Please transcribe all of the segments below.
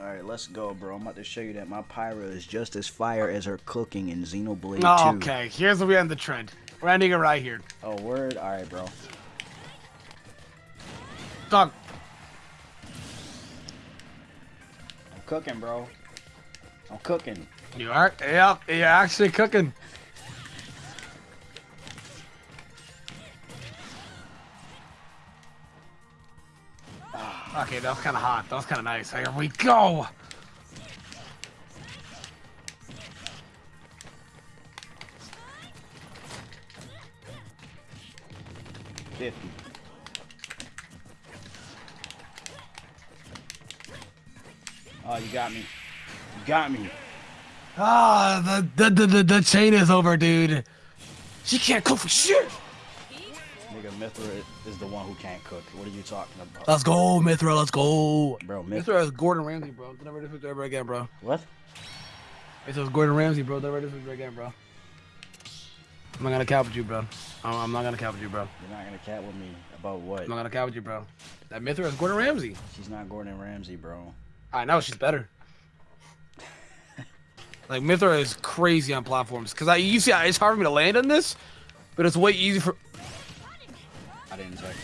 All right, let's go, bro. I'm about to show you that my Pyra is just as fire as her cooking in Xenoblade 2. Oh, okay, here's where we end the trend. We're ending it right here. Oh, word? All right, bro. Dog. I'm cooking, bro. I'm cooking. You are? Yep, you're actually cooking. Okay, that was kind of hot. That was kind of nice. Here we go. Fifty. Oh, you got me. You got me. Ah, the, the, the, the chain is over, dude. She can't cook for shit. Nigga, Mythra is the one who can't cook. What are you talking about? Let's go, Mythra. Let's go. Bro, Mythra. Mythra is Gordon Ramsay, bro. Don't ever disrespect ever again, bro. What? Mythra is Gordon Ramsay, bro. Don't ever disrespect again, bro. I'm not gonna cap with you, bro. I'm, I'm not gonna cap with you, bro. You're not gonna cat with me about what? I'm not gonna cap with you, bro. That Mythra is Gordon Ramsay. She's not Gordon Ramsay, bro. I know she's better. like Mythra is crazy on platforms because I you see it's hard for me to land on this, but it's way easy for I didn't check.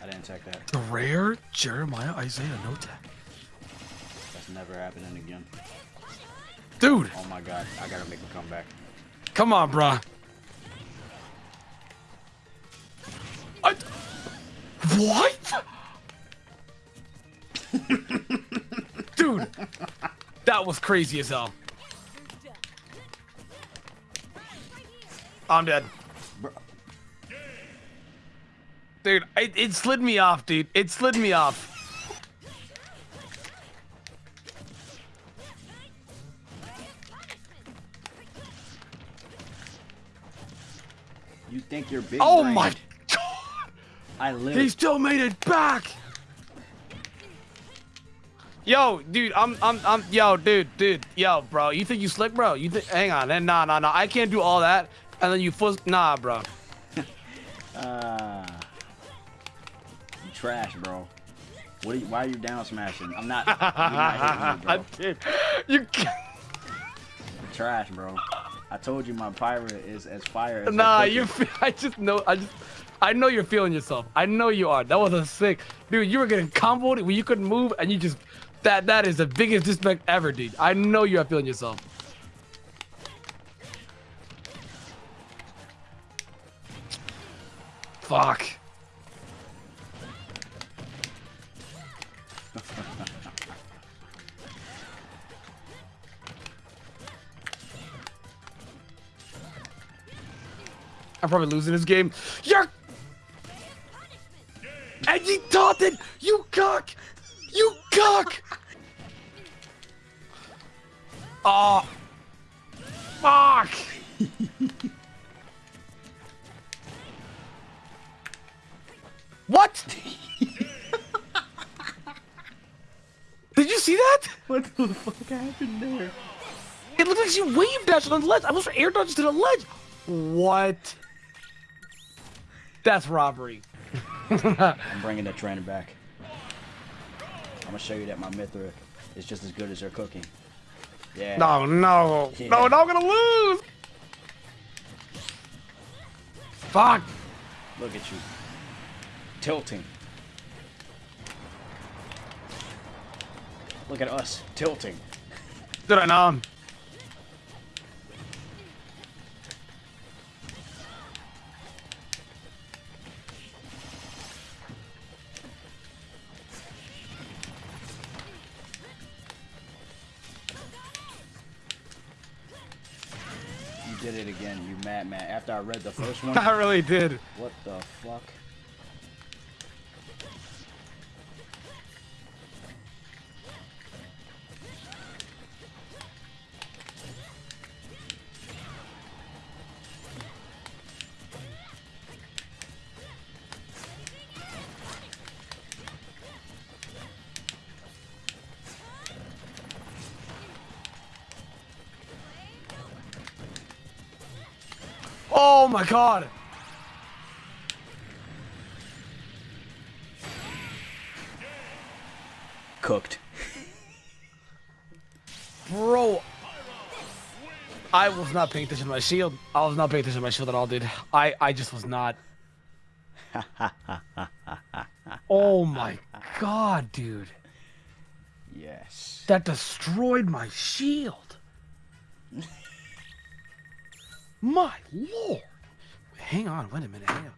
I didn't check that. the rare Jeremiah Isaiah no tech. That's never happening again. Dude, Oh my god, I gotta make a comeback. come on, bruh. I, what? Dude, that was crazy as hell. I'm dead. Dude, it, it slid me off, dude. It slid me off. You think you're big? Oh brain. my god! I live. He still made it back! Yo, dude, I'm, I'm, I'm, yo, dude, dude, yo, bro, you think you slick, bro? You think, hang on, then, nah, nah, nah, I can't do all that, and then you fuss, nah, bro. Ah. trash, bro. What are you, why are you down smashing? I'm not. Not me. Dude, you can't, trash, bro. I told you my pirate is as fire as. nah, you, I just know, I just, I know you're feeling yourself. I know you are. That was a sick, dude, you were getting comboed when you couldn't move, and you just, that, that is the biggest disrespect ever, dude. I know you are feeling yourself. Fuck. I'm probably losing this game. You're Edgy Taunton! You cock! You cock! Oh. Fuck! what? Did you see that? What the fuck happened there? It looked like she wave dashed on the ledge. I was air dodged to the ledge. What? That's robbery. I'm bringing the trainer back. I'm gonna show you that my Mythra is just as good as her cooking. Yeah. No, no, Yeah. no, no, I'm gonna lose. Fuck. Look at you. Tilting. Look at us tilting. Did I know? Did it again, you mad man. After I read the first one, I really did. what the fuck? Oh my god. Cooked. Bro, I was not paying attention to my shield. I was not paying attention to my shield at all, dude. I, I just was not. oh my god, dude. Yes. That destroyed my shield. my lord. Hang on, wait a minute. Hang on.